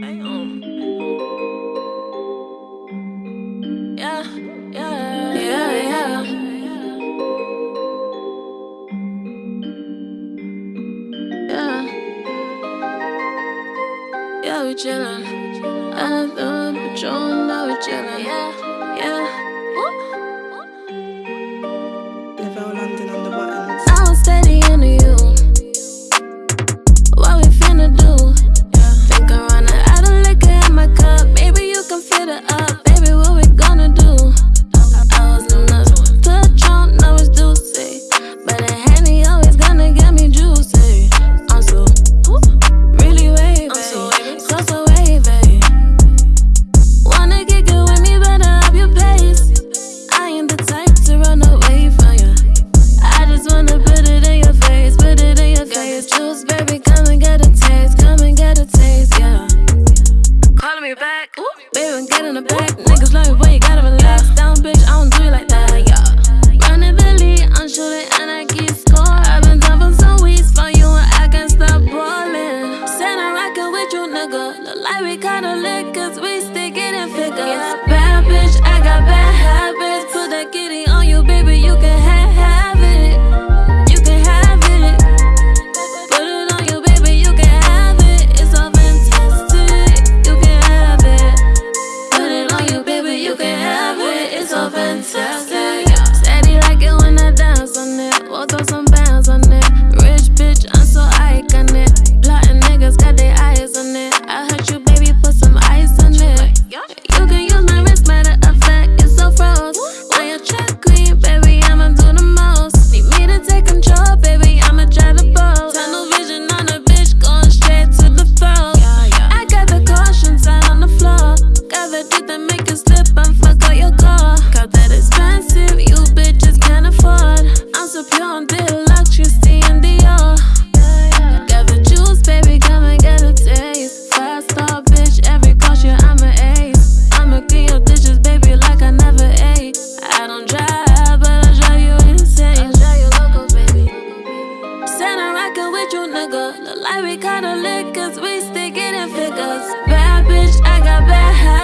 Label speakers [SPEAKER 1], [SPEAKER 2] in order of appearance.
[SPEAKER 1] Yeah, we chillin'. I thought patrol, now we chillin'. Yeah, yeah. juice, baby, come and get a taste, come and get a taste, yeah. Calling me back, Ooh. baby, get in the back. Niggas love you, but you gotta relax. Down, bitch, I don't do it like that, yeah. Round the lead, I'm shooting and I keep score. I've been down for some weeks, found you and I can't stop ballin'. Said I'm rocking with you, nigga. Look like we kind of lick, cause we still getting figures. Yeah, bad bitch, sugar. Look like we kinda lit cause we sticking in figures. Bad bitch, I got bad habits.